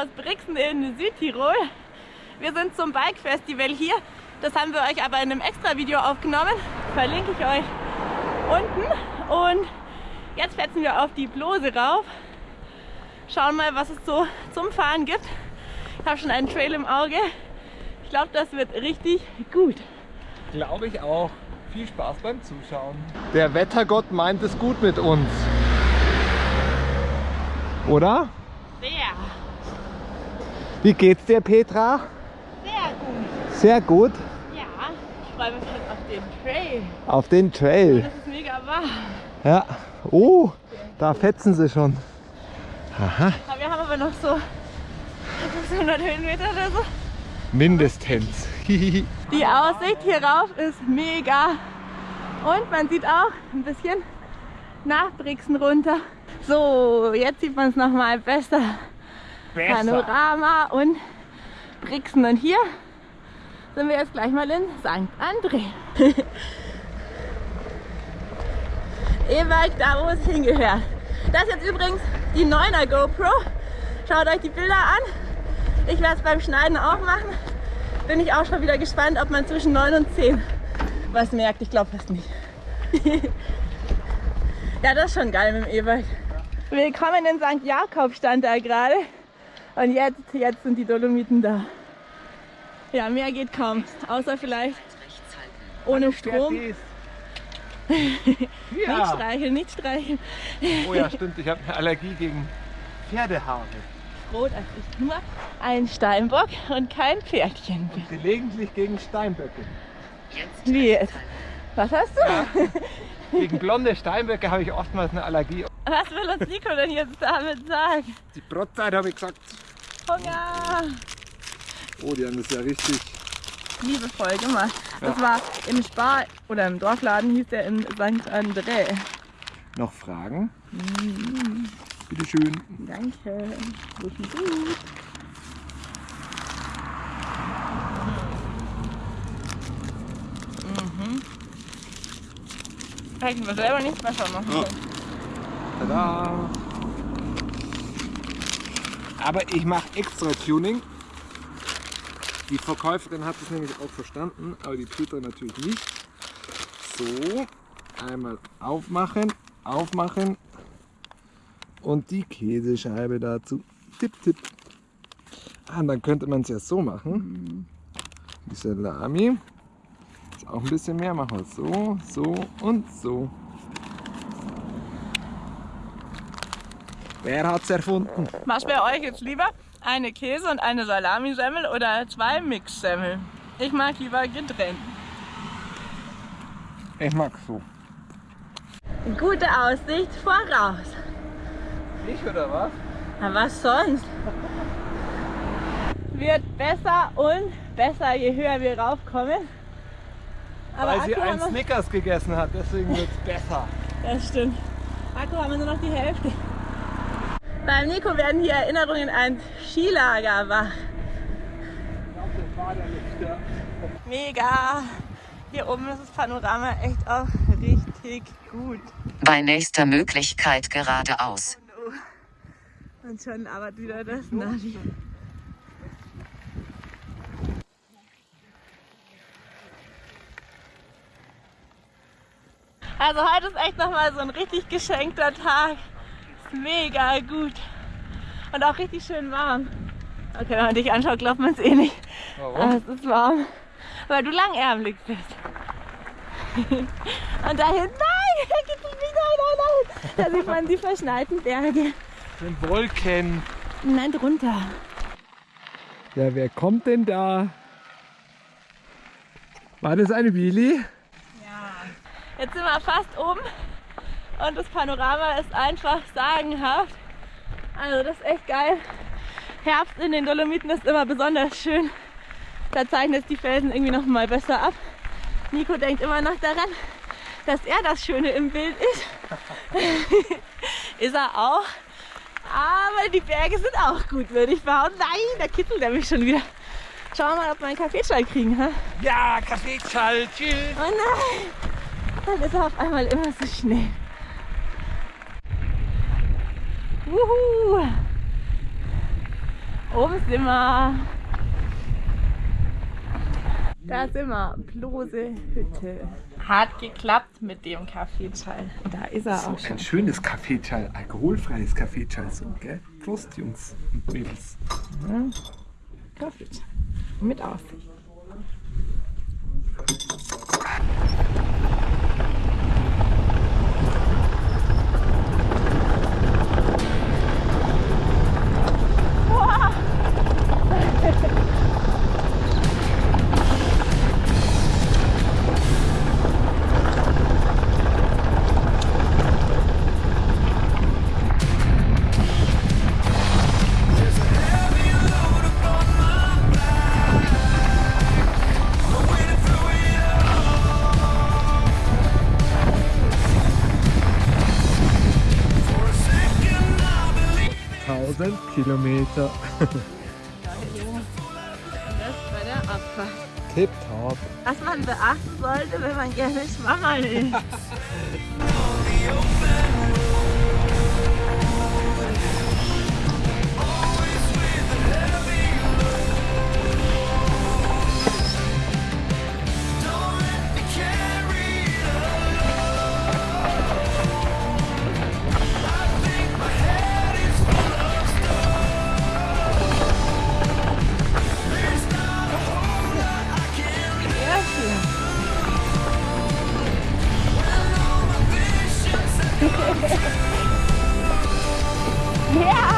aus Brixen in Südtirol. Wir sind zum Bike Festival hier. Das haben wir euch aber in einem extra Video aufgenommen. Verlinke ich euch unten. Und jetzt fetzen wir auf die Blose rauf. Schauen mal, was es so zum Fahren gibt. Ich habe schon einen Trail im Auge. Ich glaube, das wird richtig gut. Glaube ich auch. Viel Spaß beim Zuschauen. Der Wettergott meint es gut mit uns. Oder? Wie geht's dir, Petra? sehr gut. Sehr gut. Ja, ich freue mich jetzt auf den Trail. Auf den Trail. Das ist mega warm. Ja. Oh, da fetzen sie schon. Aha. Wir haben aber noch so 100 Höhenmeter oder so. Mindestens. Die Aussicht hier rauf ist mega. Und man sieht auch ein bisschen nach Brixen runter. So, jetzt sieht man es nochmal besser. Panorama und Brixen. Und hier sind wir jetzt gleich mal in St. André. E-Bike da, wo es hingehört. Das ist jetzt übrigens die 9er GoPro. Schaut euch die Bilder an. Ich werde es beim Schneiden auch machen. Bin ich auch schon wieder gespannt, ob man zwischen 9 und 10 was merkt. Ich glaube fast nicht. ja, das ist schon geil mit dem E-Bike. Willkommen in St. Jakob stand da gerade. Und jetzt, jetzt sind die Dolomiten da. Ja, mehr geht kaum. Außer vielleicht ohne Strom. Nicht Ja. streicheln, nicht streicheln. Oh ja, stimmt. Ich habe eine Allergie gegen Pferdehaare. Froh, dass ich nur ein Steinbock und kein Pferdchen bin. Gelegentlich gegen Steinböcke. Wie jetzt? Was hast du? Gegen blonde Steinböcke habe ich oftmals eine Allergie. Was will uns Nico denn jetzt damit sagen? Die Brotzeit habe ich gesagt. Hunger! Oh, die haben das ja richtig. Liebevoll gemacht. Das war im Spar oder im Dorfladen hieß der in St. André. Noch Fragen? Bitte schön. Danke. Gut. Mhm. Hätten wir selber nicht besser machen können. Tada! Aber ich mache extra Tuning. Die Verkäuferin hat es nämlich auch verstanden, aber die Petra natürlich nicht. So, einmal aufmachen, aufmachen und die Käsescheibe dazu. Tipp, tipp. Ah, dann könnte man es ja so machen. Die Salami. Jetzt auch ein bisschen mehr machen. So, so und so. Wer hat's erfunden? Was wäre euch jetzt lieber? Eine Käse- und eine Salamisemmel oder zwei Mixsemmeln? Ich mag lieber getrennt. Ich mag so. Gute Aussicht voraus. Ich oder was? Na was sonst? Wird besser und besser, je höher wir raufkommen. Aber Weil sie Akku einen haben wir, Snickers gegessen hat, deswegen wird's besser. das stimmt. Akku haben wir nur noch die Hälfte. Beim Nico werden hier Erinnerungen an Skilager wach. Mega! Hier oben ist das Panorama echt auch richtig gut. Bei nächster Möglichkeit geradeaus. Und schon aber wieder das Navi. Also heute ist echt nochmal so ein richtig geschenkter Tag. Ist mega gut. Und auch richtig schön warm. Okay, wenn man dich anschaut, glaubt man es eh nicht. Aber Warum? es ist warm. Weil du langärmelig bist. Und da hinten, nein, da gibt es nicht, nein, nein, nein. Da sieht man die verschneiten Berge. Den Wolken. Nein, drunter. Ja, wer kommt denn da? War das eine Willi? Jetzt sind wir fast oben und das Panorama ist einfach sagenhaft. Also das ist echt geil. Herbst in den Dolomiten ist immer besonders schön. Da zeichnet die Felsen irgendwie noch mal besser ab. Nico denkt immer noch daran, dass er das Schöne im Bild ist. ist er auch. Aber die Berge sind auch gut, würde ich behaupten. Nein, da kitzelt er mich schon wieder. Schauen wir mal, ob wir einen Kaffeeschall kriegen. Ha? Ja, Kaffeeschall, tschüss. Oh nein! Dann ist er auf einmal immer so schnell. Wuhu! Oben sind wir. Da sind wir. Blose Hütte. Hat geklappt mit dem Kaffeeschall. Da ist er auch So schon. ein schönes Kaffeeschall, alkoholfreies Kaffeeschall, so, gell? Prost, Jungs und Mädels. Kaffeeschall. Mit Aussicht. Kilometer. Das war der Abfahrt. Tipptopp. Was man beachten sollte, wenn man gerne schwanger ist. Ja!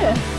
Yeah.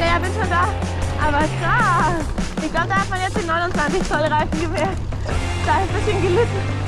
Ja, ja, bin schon da. Aber krass. Ich glaube, da hat man jetzt den 29 Zoll Reifen gemerkt. Da ist ein bisschen gelitten.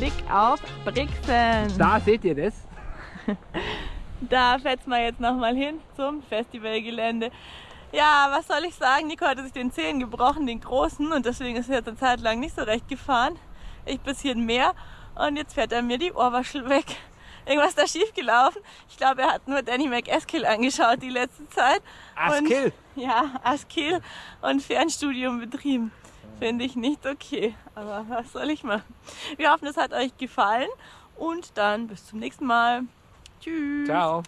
Blick auf Brixen. Da seht ihr das. Da fetzen wir jetzt nochmal hin zum Festivalgelände. Ja, was soll ich sagen? Nico hatte sich den Zehen gebrochen, den großen, und deswegen ist er jetzt eine Zeit lang nicht so recht gefahren. Ich ein bisschen mehr und jetzt fährt er mir die Ohrwaschel weg. Irgendwas ist da schief gelaufen. Ich glaube, er hat nur Danny McEskill angeschaut die letzte Zeit. Askill. Und, ja, Askill und Fernstudium betrieben. Finde ich nicht okay. Aber was soll ich machen? Wir hoffen, es hat euch gefallen und dann bis zum nächsten Mal. Tschüss. Ciao.